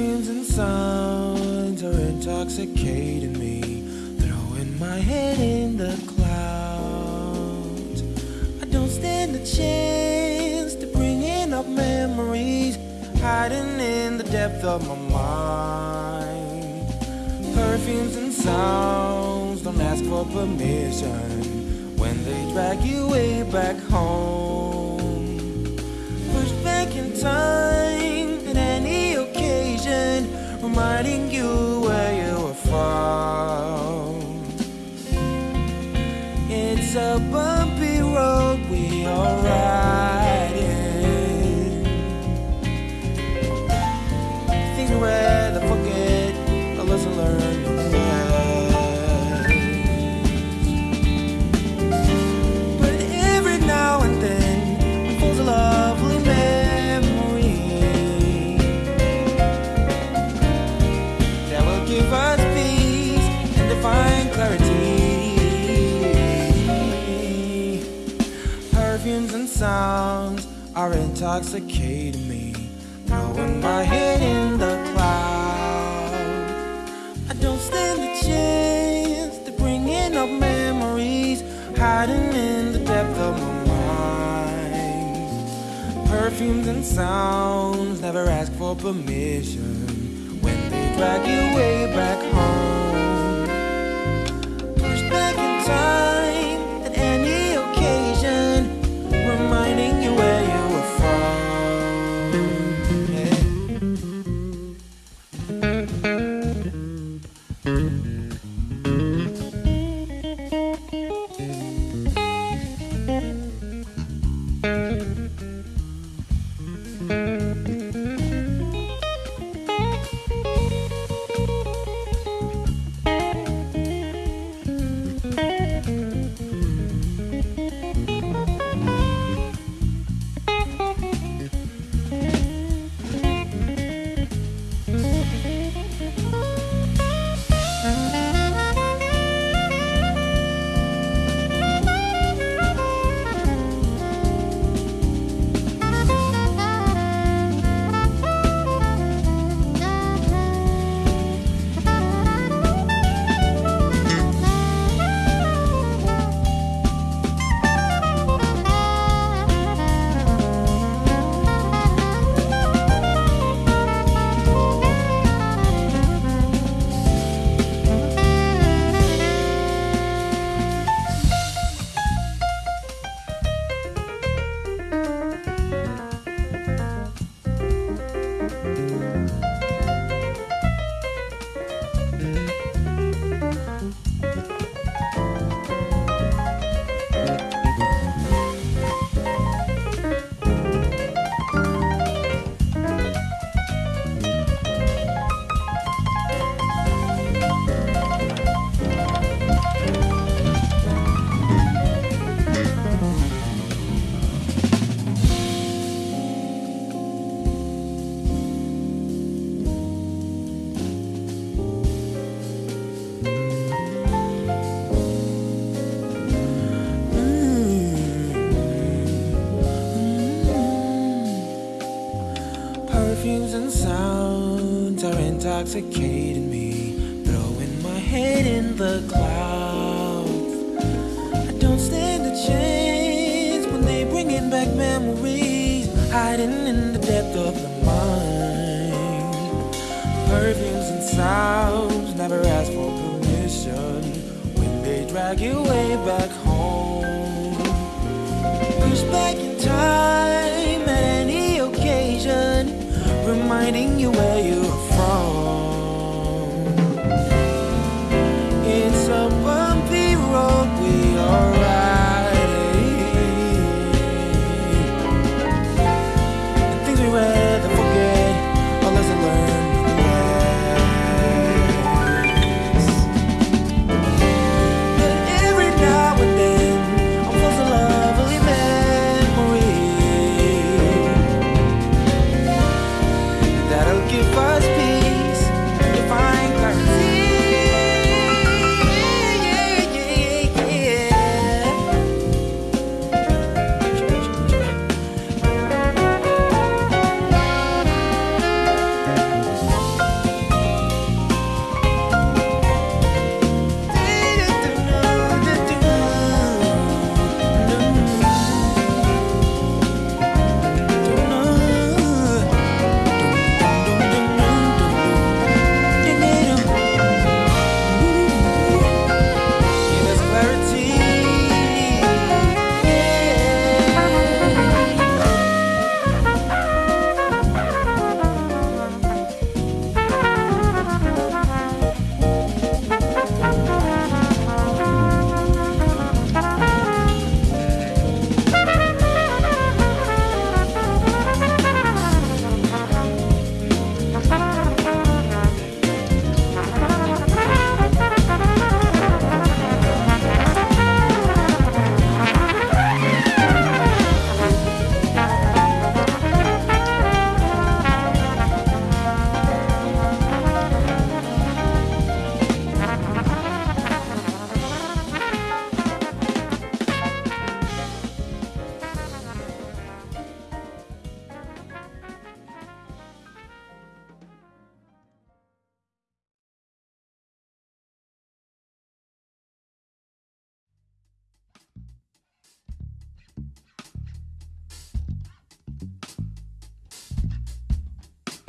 Perfumes and sounds are intoxicating me, throwing my head in the clouds. I don't stand a chance to bringing up memories, hiding in the depth of my mind. Perfumes and sounds don't ask for permission when they drag you way back home. Push back in time It's a bumpy road we are riding. Things we sounds are intoxicating me, throwing my head in the clouds. I don't stand a chance to bringing up memories, hiding in the depth of my mind. Perfumes and sounds never ask for permission when they drag you way back home. Perfumes intoxicating me, throwing my head in the clouds. I don't stand a chance when they bringing back memories, hiding in the depth of the mind. Perfumes and sounds never ask for permission when they drag you way back home. Push back in time at any occasion, reminding you where you're